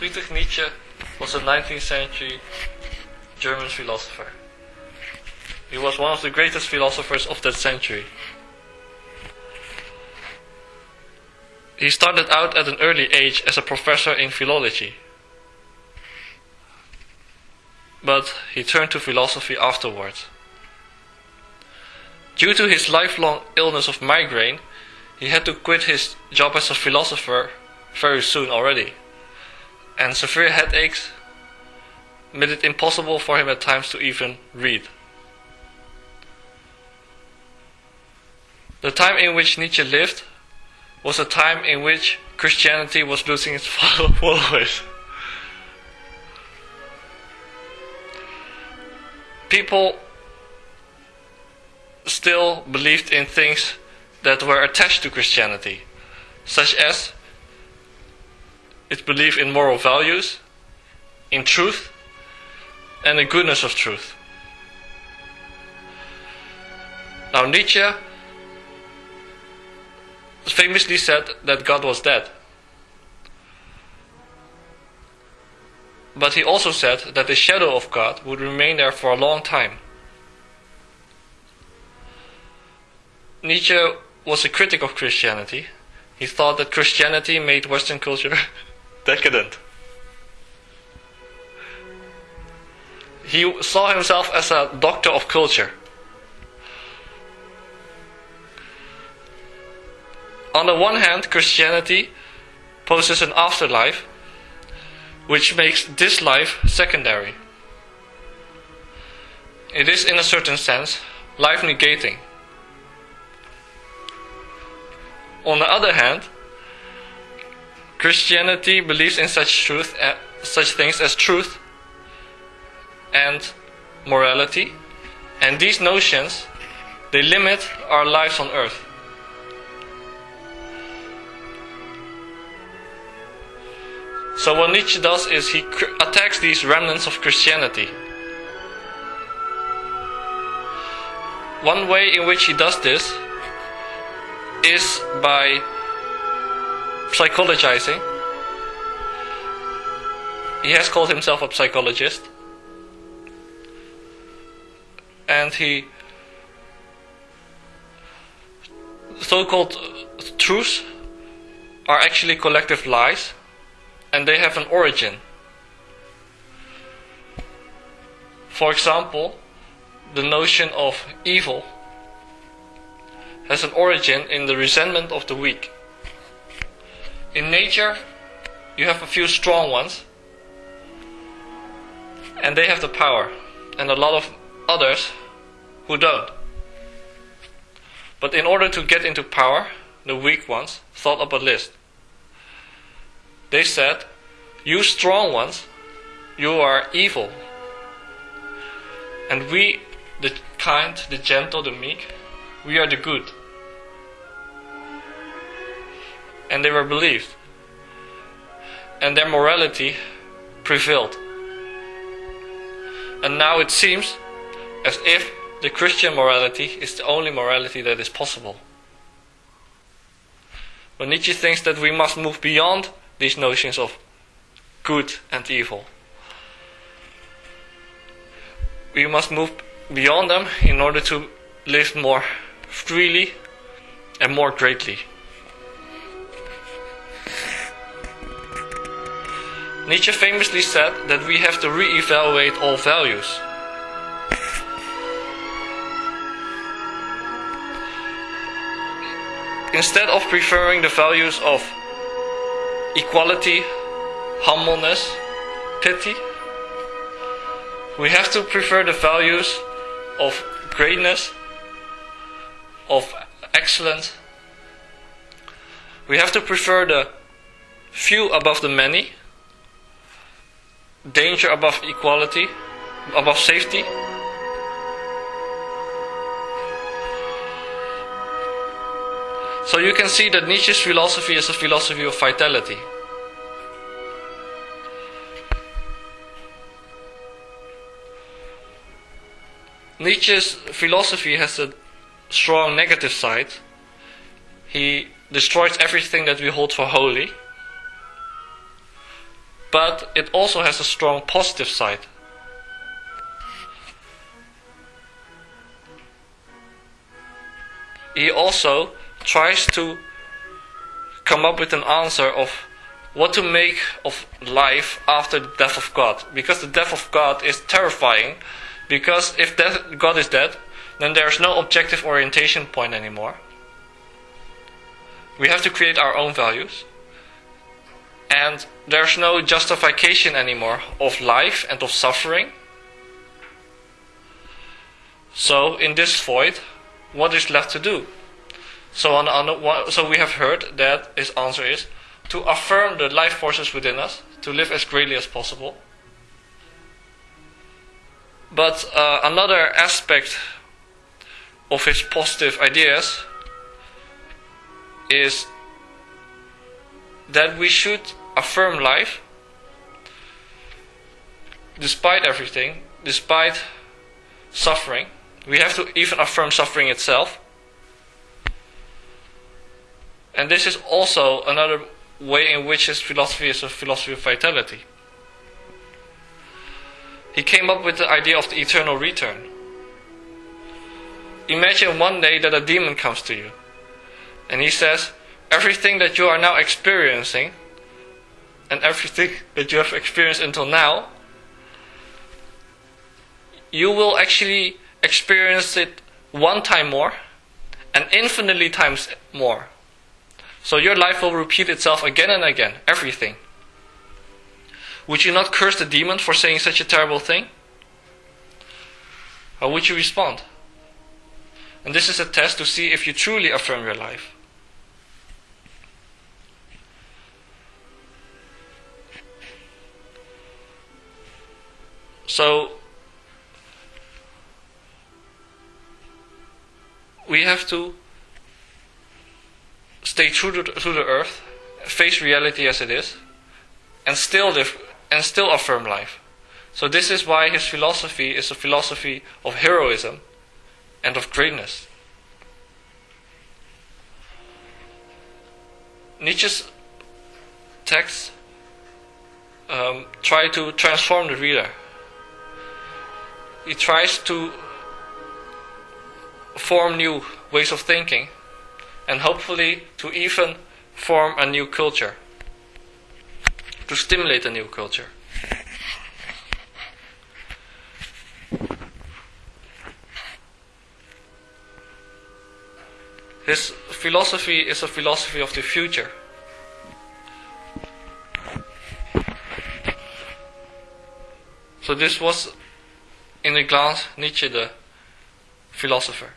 Friedrich Nietzsche was a 19th century German philosopher. He was one of the greatest philosophers of that century. He started out at an early age as a professor in philology. But he turned to philosophy afterwards. Due to his lifelong illness of migraine, he had to quit his job as a philosopher very soon already. And severe headaches made it impossible for him at times to even read. The time in which Nietzsche lived was a time in which Christianity was losing its followers. People still believed in things that were attached to Christianity, such as its belief in moral values, in truth, and the goodness of truth. Now, Nietzsche famously said that God was dead. But he also said that the shadow of God would remain there for a long time. Nietzsche was a critic of Christianity. He thought that Christianity made Western culture decadent. He saw himself as a doctor of culture. On the one hand, Christianity poses an afterlife which makes this life secondary. It is, in a certain sense, life negating. On the other hand, Christianity believes in such truth, uh, such things as truth and morality, and these notions they limit our lives on earth. So what Nietzsche does is he attacks these remnants of Christianity. One way in which he does this is by psychologizing. He has called himself a psychologist. And he so called truths are actually collective lies and they have an origin. For example, the notion of evil has an origin in the resentment of the weak. In nature, you have a few strong ones, and they have the power, and a lot of others who don't. But in order to get into power, the weak ones thought up a list. They said, You strong ones, you are evil. And we, the kind, the gentle, the meek, we are the good. And they were believed. And their morality prevailed. And now it seems as if the Christian morality is the only morality that is possible. But Nietzsche thinks that we must move beyond these notions of good and evil. We must move beyond them in order to live more freely and more greatly. Nietzsche famously said that we have to re evaluate all values. Instead of preferring the values of equality, humbleness, pity. We have to prefer the values of greatness, of excellence. We have to prefer the few above the many, danger above equality, above safety. So you can see that Nietzsche's philosophy is a philosophy of vitality. Nietzsche's philosophy has a strong negative side. He destroys everything that we hold for holy. But it also has a strong positive side. He also tries to come up with an answer of what to make of life after the death of God. Because the death of God is terrifying. Because if death, God is dead, then there's no objective orientation point anymore. We have to create our own values. And there's no justification anymore of life and of suffering. So, in this void, what is left to do? So, on, on, so we have heard that his answer is to affirm the life forces within us, to live as greatly as possible. But uh, another aspect of his positive ideas is that we should affirm life despite everything, despite suffering. We have to even affirm suffering itself. And this is also another way in which his philosophy is a philosophy of vitality. He came up with the idea of the eternal return. Imagine one day that a demon comes to you and he says, Everything that you are now experiencing and everything that you have experienced until now, you will actually experience it one time more and infinitely times more. So your life will repeat itself again and again, everything. Would you not curse the demon for saying such a terrible thing? How would you respond? And this is a test to see if you truly affirm your life. So, we have to stay true to, to the earth, face reality as it is, and still live and still affirm life. So this is why his philosophy is a philosophy of heroism and of greatness. Nietzsche's texts um, try to transform the reader. He tries to form new ways of thinking and hopefully to even form a new culture, to stimulate a new culture. His philosophy is a philosophy of the future. So this was, in a glance, Nietzsche the philosopher.